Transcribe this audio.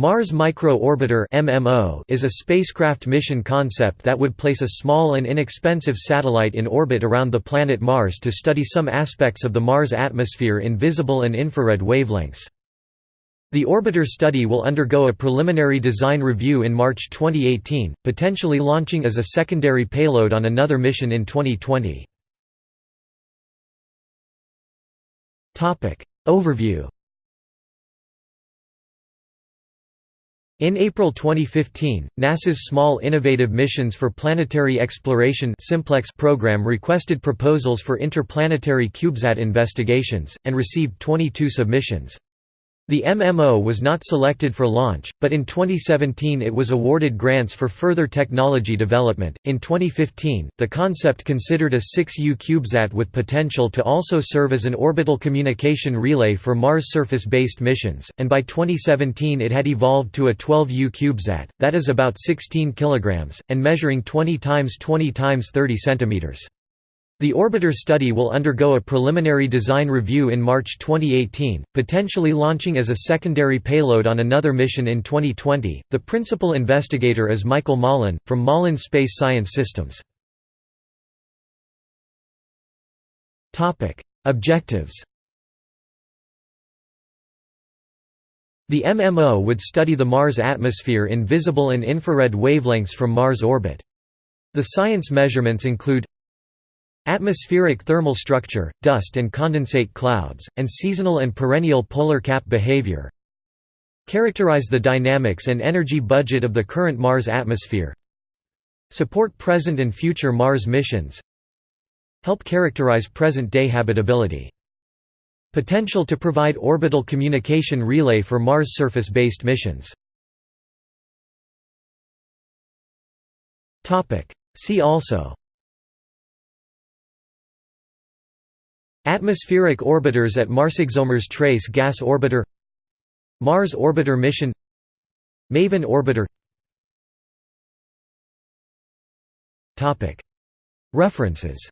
Mars Micro Orbiter (MMO) is a spacecraft mission concept that would place a small and inexpensive satellite in orbit around the planet Mars to study some aspects of the Mars atmosphere in visible and infrared wavelengths. The orbiter study will undergo a preliminary design review in March 2018, potentially launching as a secondary payload on another mission in 2020. Overview In April 2015, NASA's Small Innovative Missions for Planetary Exploration Simplex program requested proposals for interplanetary CubeSat investigations, and received 22 submissions. The MMO was not selected for launch, but in 2017 it was awarded grants for further technology development. In 2015, the concept considered a 6U CubeSat with potential to also serve as an orbital communication relay for Mars surface based missions, and by 2017 it had evolved to a 12U CubeSat, that is about 16 kg, and measuring 20 x 20 x 30 cm. The orbiter study will undergo a preliminary design review in March 2018, potentially launching as a secondary payload on another mission in 2020. The principal investigator is Michael Malin, from Malin Space Science Systems. Objectives The MMO would study the Mars atmosphere in visible and infrared wavelengths from Mars orbit. The science measurements include Atmospheric thermal structure, dust and condensate clouds, and seasonal and perennial polar cap behavior Characterize the dynamics and energy budget of the current Mars atmosphere Support present and future Mars missions Help characterize present-day habitability Potential to provide orbital communication relay for Mars surface-based missions. See also Atmospheric orbiters at Mars ExoMars Trace Gas Orbiter Mars Orbiter Mission MAVEN Orbiter. References